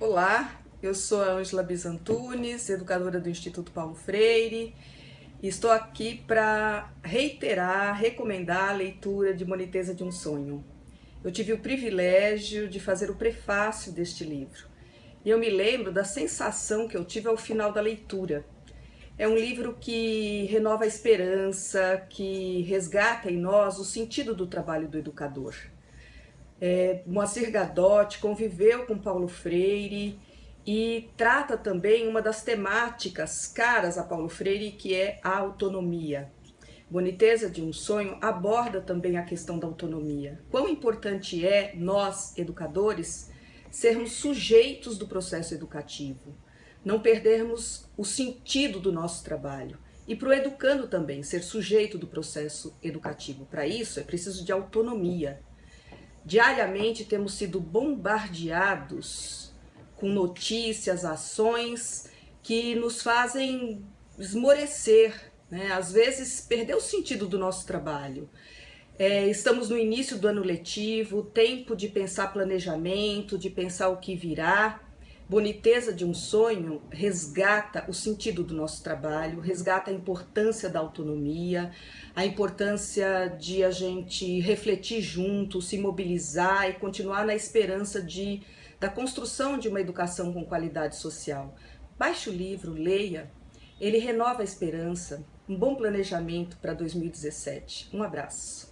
Olá, eu sou a Ângela Bizantunes, educadora do Instituto Paulo Freire, e estou aqui para reiterar, recomendar a leitura de Moniteza de um Sonho. Eu tive o privilégio de fazer o prefácio deste livro, e eu me lembro da sensação que eu tive ao final da leitura. É um livro que renova a esperança, que resgata em nós o sentido do trabalho do educador. É, Moacir Gadotti conviveu com Paulo Freire e trata também uma das temáticas caras a Paulo Freire, que é a autonomia. Boniteza de um Sonho aborda também a questão da autonomia. Quão importante é nós, educadores, sermos sujeitos do processo educativo, não perdermos o sentido do nosso trabalho. E para o educando também, ser sujeito do processo educativo. Para isso é preciso de autonomia, Diariamente temos sido bombardeados com notícias, ações que nos fazem esmorecer, né? às vezes perder o sentido do nosso trabalho. É, estamos no início do ano letivo, tempo de pensar planejamento, de pensar o que virá, Boniteza de um sonho resgata o sentido do nosso trabalho, resgata a importância da autonomia, a importância de a gente refletir junto, se mobilizar e continuar na esperança de, da construção de uma educação com qualidade social. Baixe o livro, leia, ele renova a esperança, um bom planejamento para 2017. Um abraço.